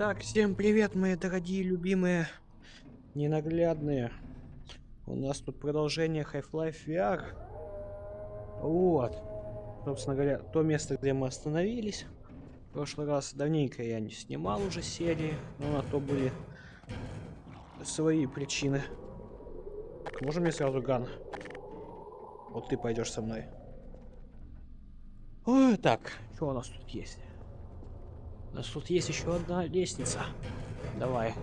Так, всем привет, мои дорогие, любимые, ненаглядные. У нас тут продолжение Half-Life VR. Вот. Собственно говоря, то место, где мы остановились. В прошлый раз давненько я не снимал уже серии, но на то были свои причины. Так, можно мне сразу ган? Вот ты пойдешь со мной. Ой, так, что у нас тут есть? У нас тут есть еще одна лестница. Давай.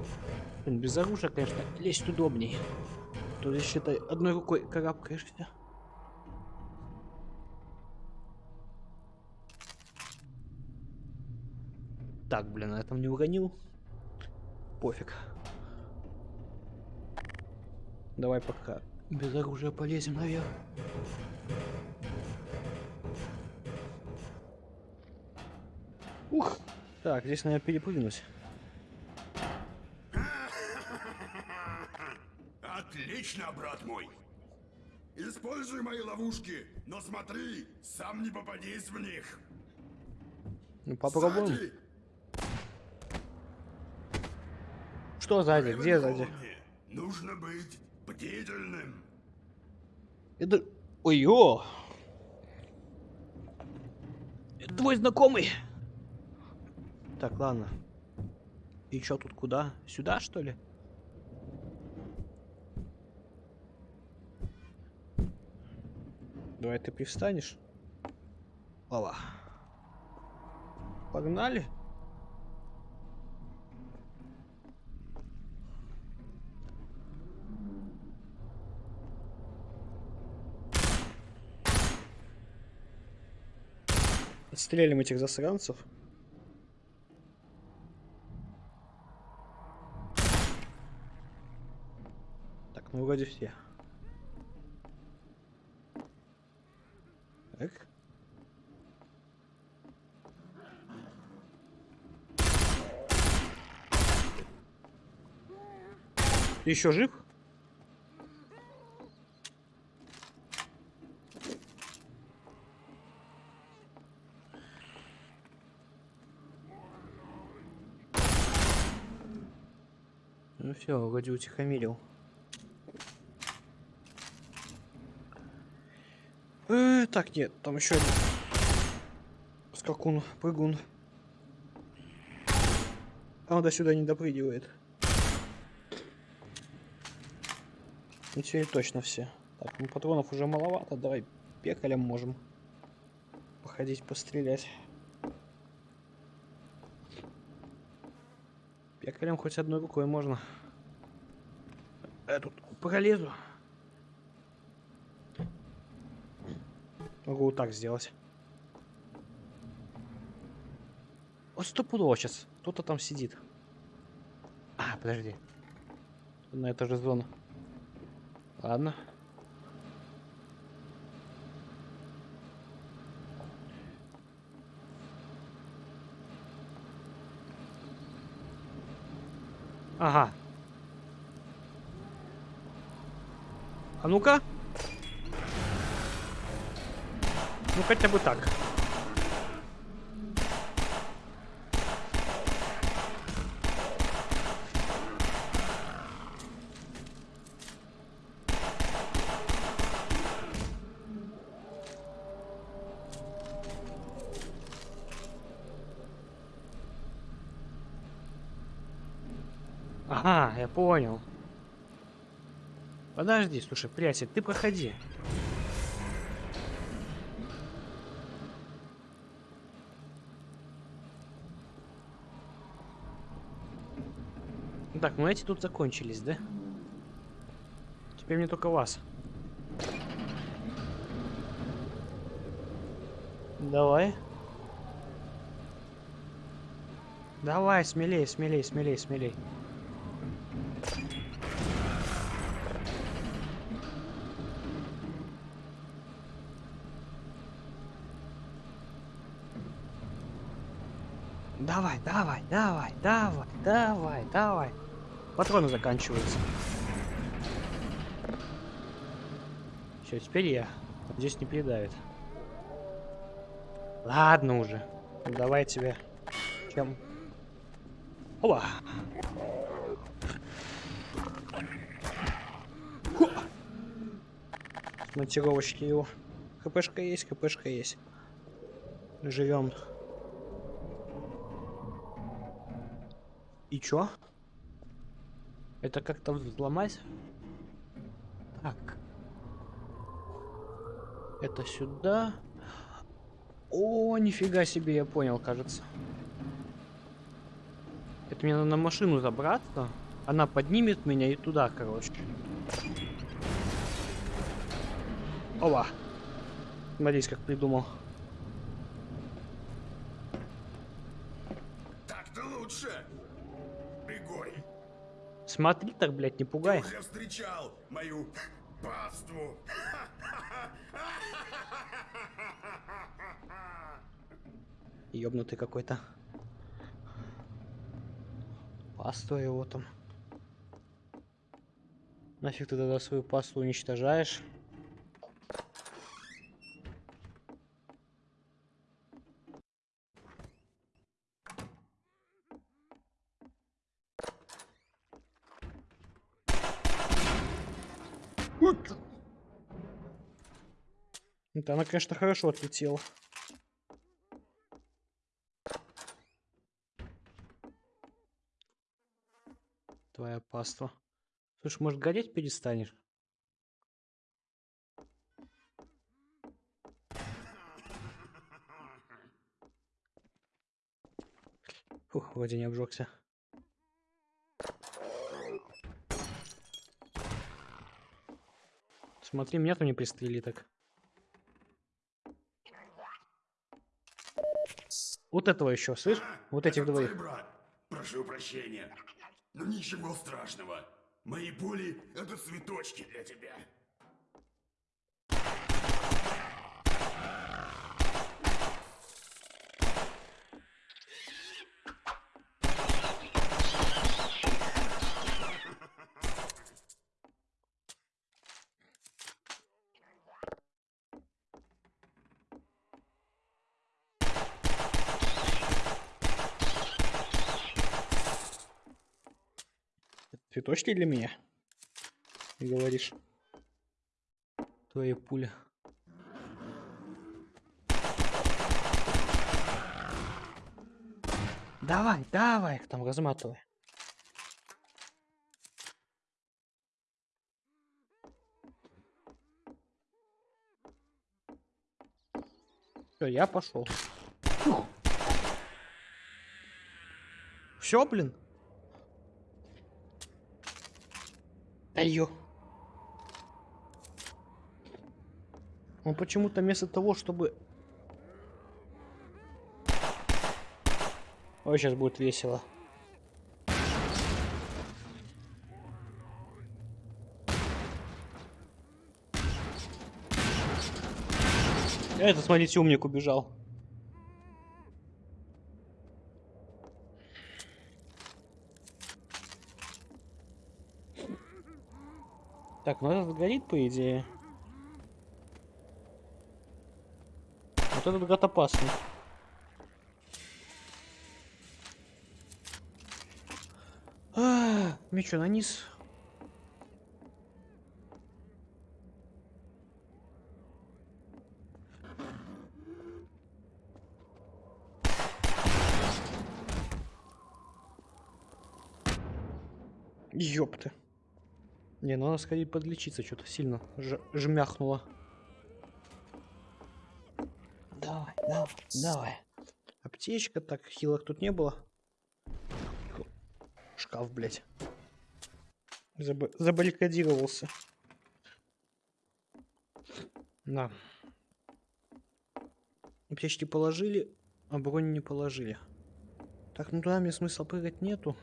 Блин, без оружия, конечно, лезть удобней. Тут здесь, считай, одной рукой карабкаешься. Так, блин, на этом не уронил. Пофиг. Давай пока без оружия полезем наверх. Ух! Так, здесь, наверное, перепрыгнуть. Отлично, брат мой. Используй мои ловушки, но смотри, сам не попадись в них. Ну, попробуем. Сзади, Что сзади? Где сзади? Нужно быть бдительным. Это... Ой-ё! Твой знакомый? Так, ладно. И чё тут куда? Сюда, что ли? Давай ты привстанешь. Опа. Погнали. Отстрелим этих засранцев. Вроде все. Так. Ты еще жив? Ну все, вроде утихомирил. Э, так, нет, там еще один. Скакун, прыгун. А он до сюда не допрыгивает. Ну теперь точно все. Так, ну патронов уже маловато, давай пекалем можем походить, пострелять. Пекалем хоть одной рукой можно. Я тут пролезу. Могу вот так сделать. Вот стопудово сейчас. Кто-то там сидит. А, подожди. На это же зона. Ладно. Ага. А ну-ка. Ну хотя бы так. Ага, я понял. Подожди, слушай, приятель, ты проходи. Так, ну эти тут закончились, да? Теперь мне только вас. Давай. Давай, смелей, смелей, смелей, смелей. Давай, давай, давай, давай, давай, давай. Патроны заканчиваются. Все, теперь я. Здесь не передавит. Ладно уже. Давай тебе. Чем? Опа. Хо. Монтировочки его. ХПшка есть, ХПшка есть. Живем. И чё? Это как-то взломать? Так. Это сюда. О, нифига себе, я понял, кажется. Это мне надо на машину забраться. Она поднимет меня и туда, короче. Ова. Смотрите, как придумал. Смотри так, блядь, не пугай. уже встречал мою паству. Ёбнутый какой-то. Пасту его там. Нафиг ты тогда свою пасту уничтожаешь? Это она, конечно, хорошо отлетела. Твоя паства. Слушай, может, гореть перестанешь? Фух, вроде не обжегся. Смотри, меня там не пристрели так. Вот этого еще, слышь? Вот этих Это двоих. твой брат. Прошу прощения. Но ничего страшного. Мои пули — это цветочки для тебя. Цветочки для меня? Ты говоришь. Твои пули. Давай, давай их там разматывай. Все, я пошел. Все, блин. Ё. Он почему-то вместо того, чтобы... Ой, сейчас будет весело. Этот, смотрите, умник убежал. Так, ну этот горит, по идее. Вот этот гад опасный. А, мне что, на низ? Ёпты. Не, ну надо сходить подлечиться, что-то сильно жмяхнуло. Давай, давай, давай. Аптечка, так, хилок тут не было. Шкаф, блядь. Заб- забаррикадировался. Да. Аптечки положили, а бронь не положили. Так, ну туда мне смысла прыгать нету.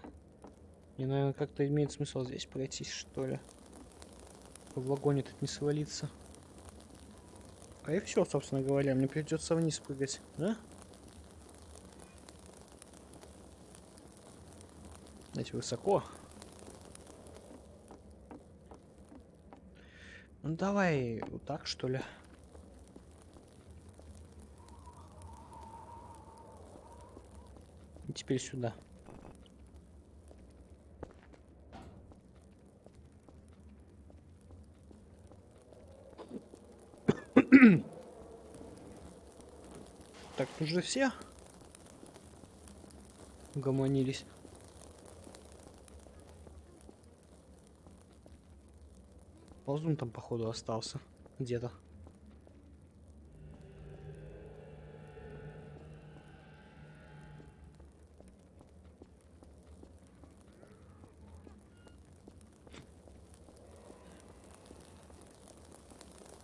Мне, наверное, как-то имеет смысл здесь пройтись, что ли. В вагоне тут не свалиться. А и все, собственно говоря, мне придется вниз прыгать, да? Знаете, высоко. Ну давай вот так, что ли. И теперь сюда. Уже все угомонились. Ползун там, походу, остался. Где-то.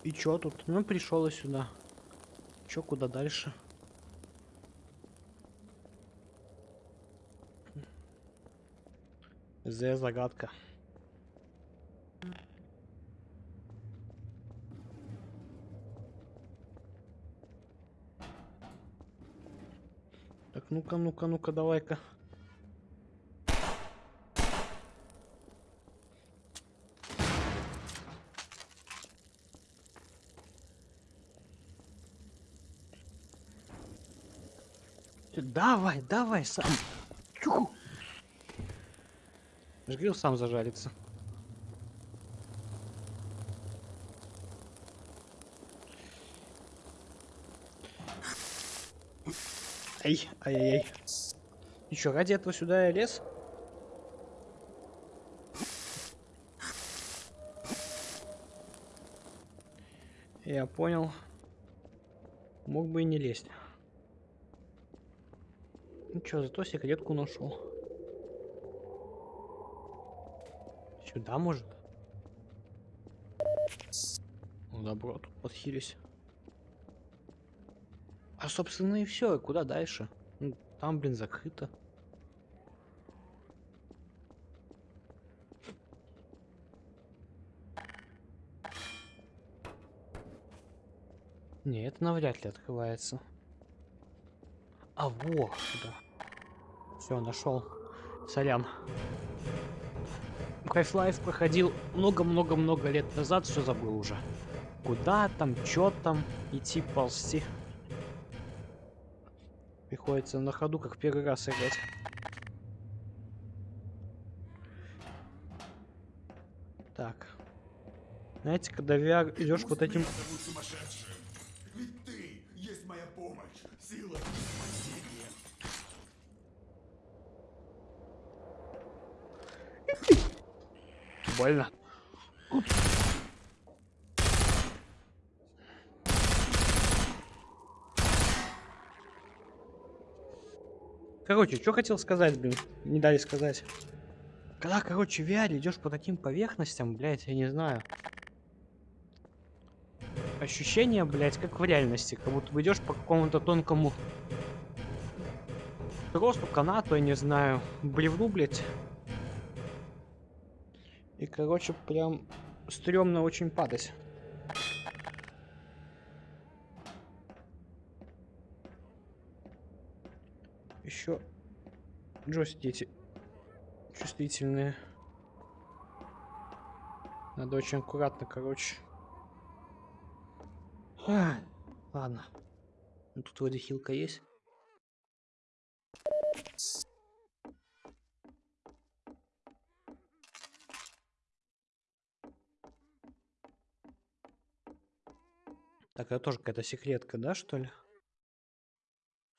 И чё тут? Ну, пришел я сюда. Чё, куда дальше? Зе загадка. Так, ну-ка, ну-ка, ну-ка, давай-ка. Давай, давай, сам. Я же говорил, сам зажарится. Ай, ай-яй-яй. И чё, ради этого сюда я лез? Я понял. Мог бы и не лезть. Ну чё, зато секретку нашел. Сюда, может? Ну, добро, тут подхились. А, собственно, и все. Куда дальше? Ну, там, блин, закрыто. Не, это навряд ли открывается. А, во, сюда. Все, нашел. Сорян. Half-Life проходил много-много-много лет назад, все забыл уже. Куда там, чё там, идти, ползти. Приходится на ходу, как первый раз играть. Так. Знаете, когда VR идешь вот этим... Больно. Короче, что хотел сказать, блин? Не дали сказать. Когда, короче, в VR идешь по таким поверхностям, блядь, я не знаю. Ощущение, блядь, как в реальности. Как будто идешь по какому-то тонкому тросу, канату, я не знаю, бревну, блядь. Короче, прям стрёмно очень падать. Еще джойстики чувствительные. Надо очень аккуратно, короче. А, ладно. Ну, тут вроде хилка есть. Это тоже какая-то секретка, да, что ли?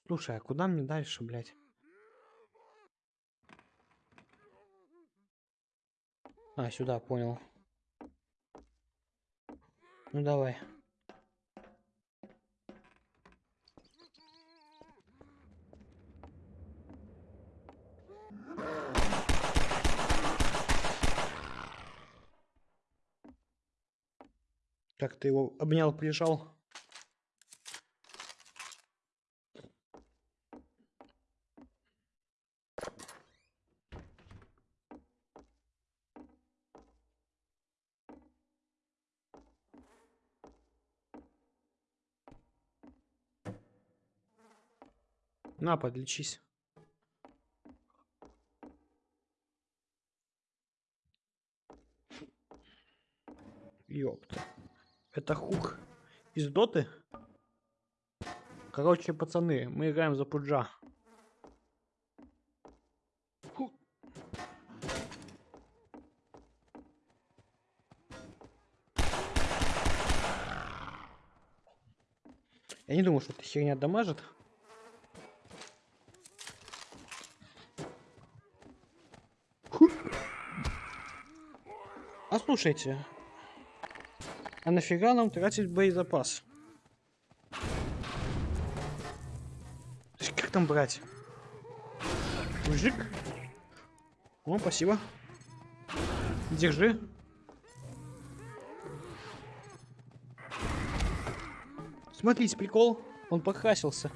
Слушай, а куда мне дальше, блядь? А, сюда, понял. Ну давай. Как ты его обнял, прижал? На, подлечись. Ёпта. Это хук из доты? Короче, пацаны, мы играем за пуджа. Я не думаю, что эта херня дамажит. А слушайте, а нафига нам тратить боезапас? Как там брать? Мужик? О, спасибо. Держи. Смотрите, прикол. Он покрасился.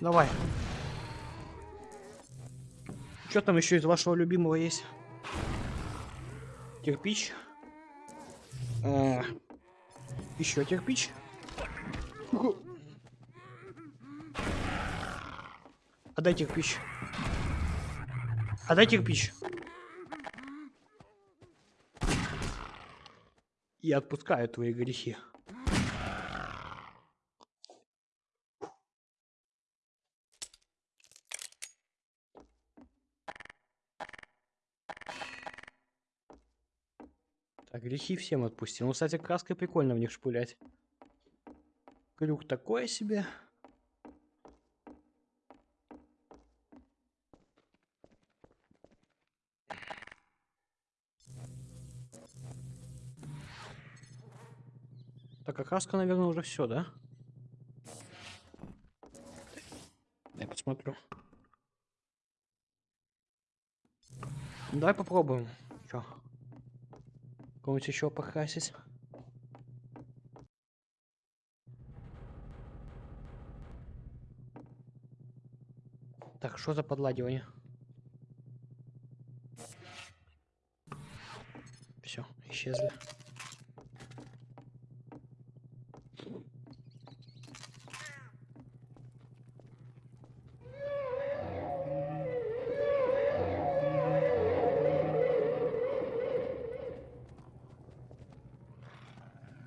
Давай. Что там еще из вашего любимого есть? Кирпич. А, еще кирпич. Отдай кирпич. Отдай кирпич. Я отпускаю твои грехи. Грехи всем отпустил. Ну, кстати, краской прикольно в них шпулять. Крюк такое себе. Так, а краска, наверное, уже все, да? Я посмотрю. Давай попробуем. Чё? Кого-нибудь еще покрасить? Так, что за подладивание? Все, исчезли.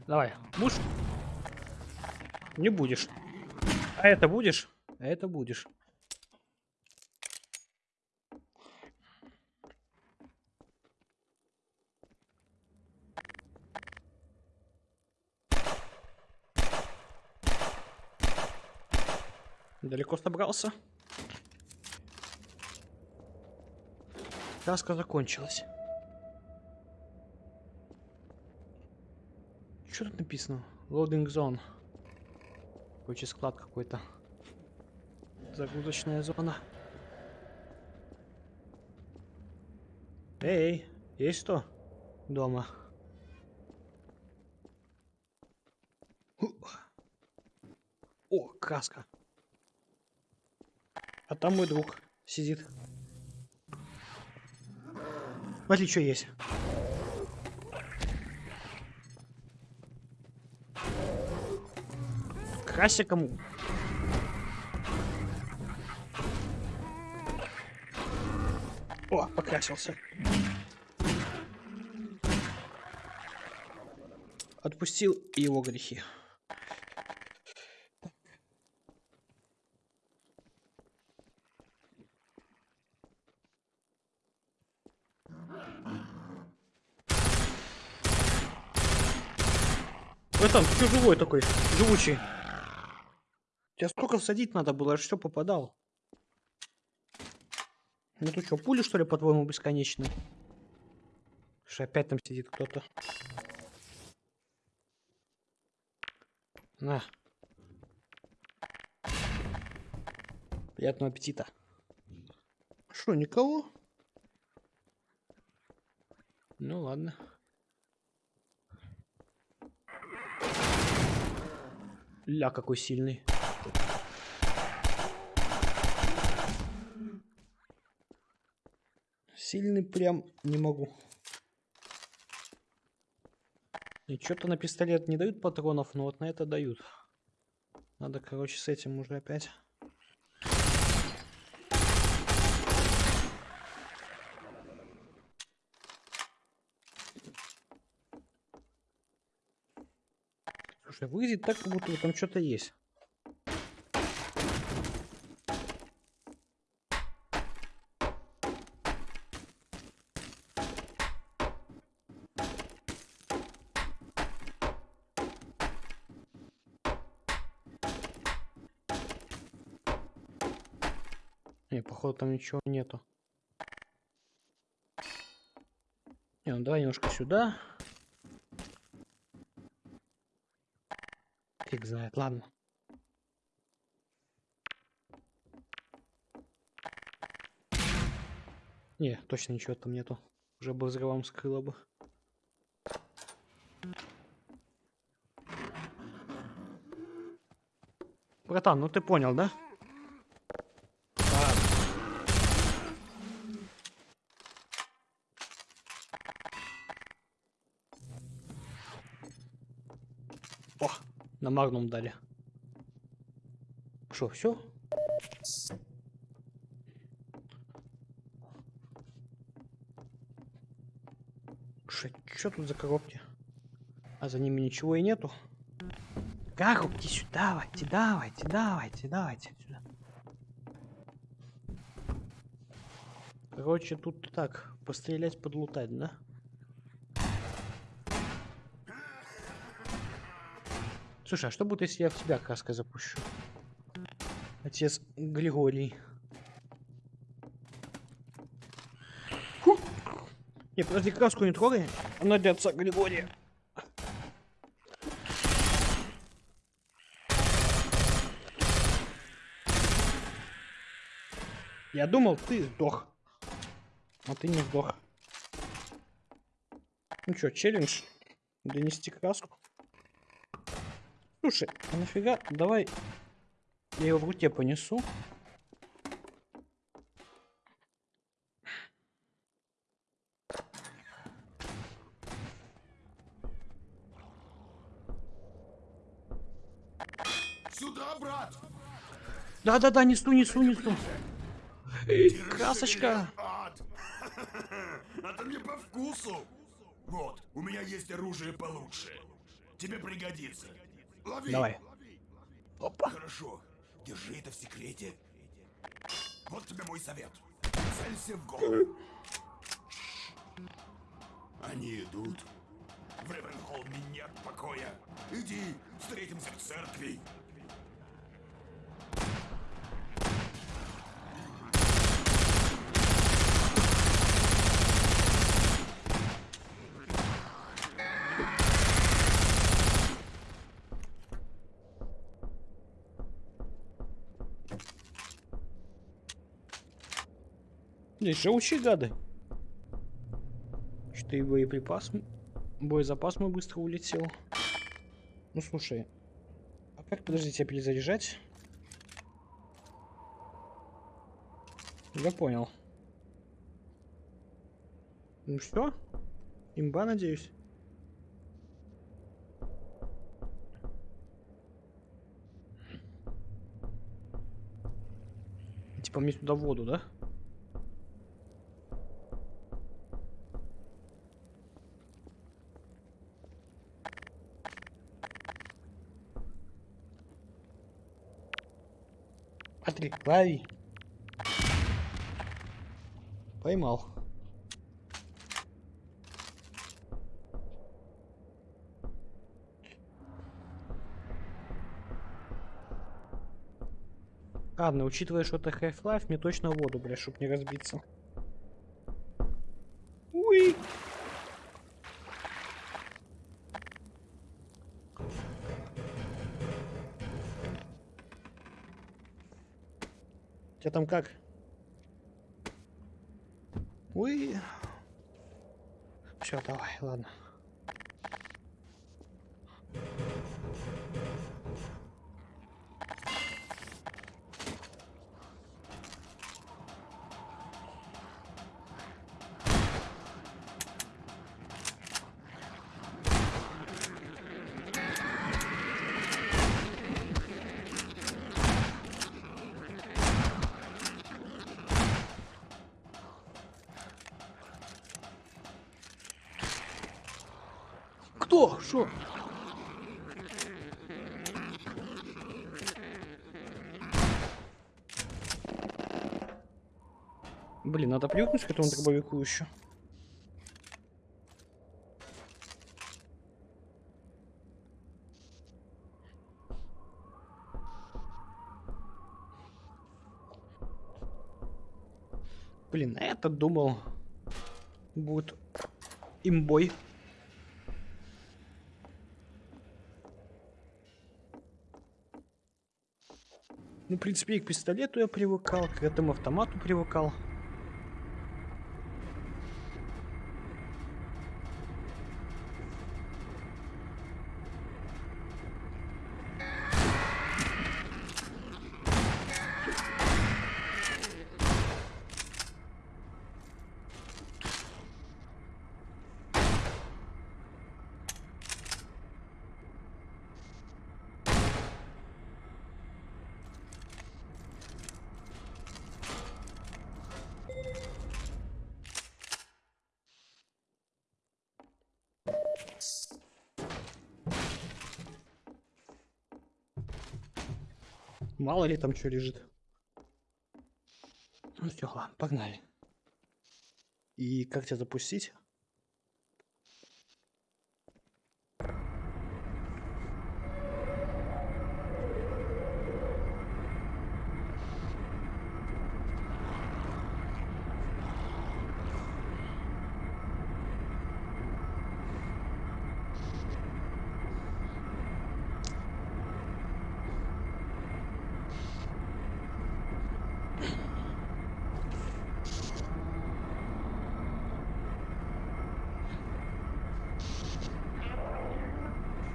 Давай, муж. Не будешь. А это будешь? А это будешь. Далеко собрался? Краска закончилась. Что тут написано? Loading zone. Короче, склад какой-то. Загрузочная зона. Эй, есть что? Дома. О, краска. А там мой друг сидит. Смотри, что есть. Крася кому? О, покрасился. Отпустил его грехи. Вы там, ты живой такой, живучий. Тебя сколько всадить надо было, я все попадал. Ну ты что, пули что ли, по-твоему, бесконечные? Что опять там сидит кто-то. На. Приятного аппетита. Что, никого? Ну ладно. Ля, какой сильный. Сильный прям не могу. И что-то на пистолет не дают патронов, но вот на это дают. Надо, короче, с этим уже опять. Слушай, выглядит так, как будто там что-то есть. Не, походу там ничего нету. Не, ну давай немножко сюда. Фиг знает, ладно. Не, точно ничего там нету. Уже бы взрывом скрыло бы. Братан, ну ты понял, да? О, на магнум дали. Что, все? Что тут за коробки? А за ними ничего и нету. Коробки сюда, давайте, давайте, давайте, давайте сюда. Короче, тут так, пострелять, подлутать, да? Слушай, а что будет, если я в тебя краской запущу? Отец Григорий. Фу. Не, подожди, краску не трогай. Она для отца Григория. Я думал, ты сдох. А ты не сдох. Ну что, челлендж? Донести краску? Слушай, а нафига? Давай я его в руке понесу. Сюда, брат! Да-да-да, несу, несу, несу. Эй, красочка. Это мне по вкусу! Вот, у меня есть оружие получше. Тебе пригодится. Лови! Давай. Опа. Хорошо. Держи это в секрете. Вот тебе мой совет. Целься в голову. Они идут. В Ревенхолме нет покоя. Иди, встретимся в церкви. Здесь живучие гады. Что и боеприпас, боезапас мой быстро улетел. Ну слушай, а как, подожди, тебя перезаряжать? Я понял. Ну что? Имба, надеюсь. Типа мне туда воду, да? Смотри, лови. Поймал. Ладно, учитывая, что это Half-Life, мне точно воду, бля, чтоб не разбиться. Уи! Тебя там как? Уи! Все, давай, ладно. Кто? Шо? Блин, надо привыкнуть к этому дробовику еще. Блин, а я-то думал, будет имбой. Ну, в принципе, и к пистолету я привыкал, к этому автомату привыкал. Мало ли там что лежит. Ну все, ладно, погнали. И как тебя запустить?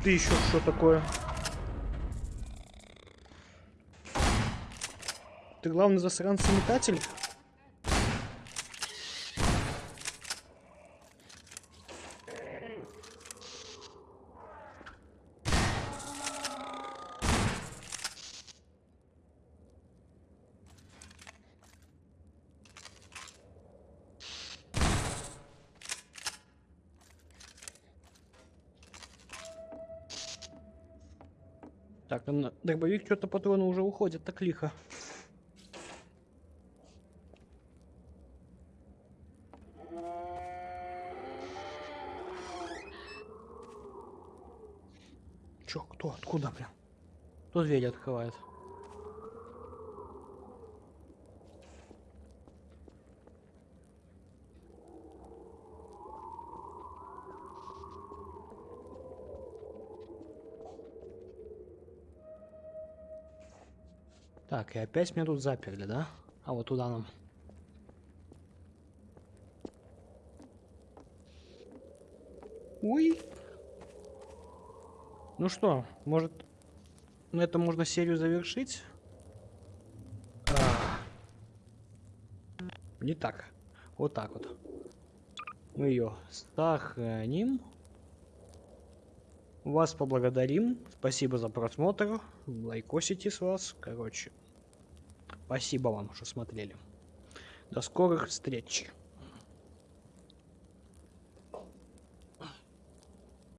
Ты еще что такое? Ты главный засранца метатель? Так, а на дробовик что-то патроны уже уходят так лихо. Чё, кто, откуда, бля? Кто дверь открывает? Так, и опять меня тут заперли, да? А вот туда нам. Ой. Ну что, может, на этом можно серию завершить? А. Не так. Вот так вот. Мы ее сохраним. Вас поблагодарим. Спасибо за просмотр. Лайкосите с вас. Короче, спасибо вам, что смотрели. До скорых встреч.